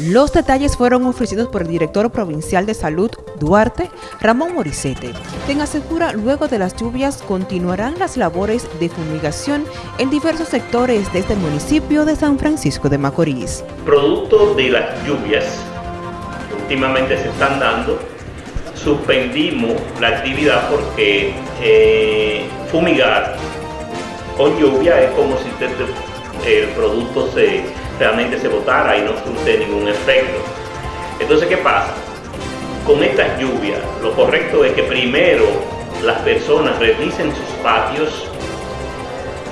Los detalles fueron ofrecidos por el director provincial de salud, Duarte, Ramón Morisete, quien asegura luego de las lluvias continuarán las labores de fumigación en diversos sectores de este municipio de San Francisco de Macorís. Producto de las lluvias últimamente se están dando, suspendimos la actividad porque eh, fumigar con lluvia es como si el producto se, realmente se botara y no surte ningún efecto. Entonces, ¿qué pasa? Con estas lluvias, lo correcto es que primero las personas revisen sus patios,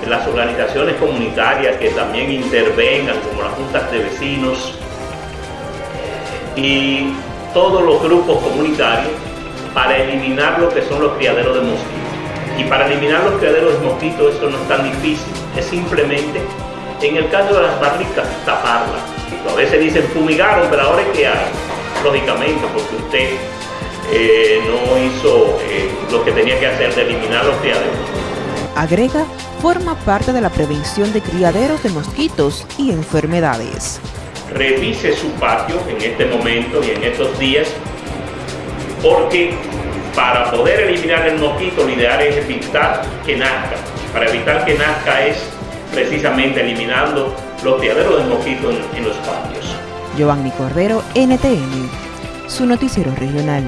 las organizaciones comunitarias que también intervengan, como las juntas de vecinos, y todos los grupos comunitarios para eliminar lo que son los criaderos de mosquitos. Y para eliminar los criaderos de mosquitos eso no es tan difícil, es simplemente, en el caso de las barricas, taparlas. A veces dicen fumigaron, pero ahora ¿qué hay? Lógicamente, porque usted eh, no hizo eh, lo que tenía que hacer de eliminar los criaderos. Agrega, forma parte de la prevención de criaderos de mosquitos y enfermedades revise su patio en este momento y en estos días, porque para poder eliminar el mosquito lo ideal es evitar que nazca. Para evitar que nazca es precisamente eliminando los criaderos de mosquito en, en los patios. Giovanni Cordero, NTN, su noticiero regional.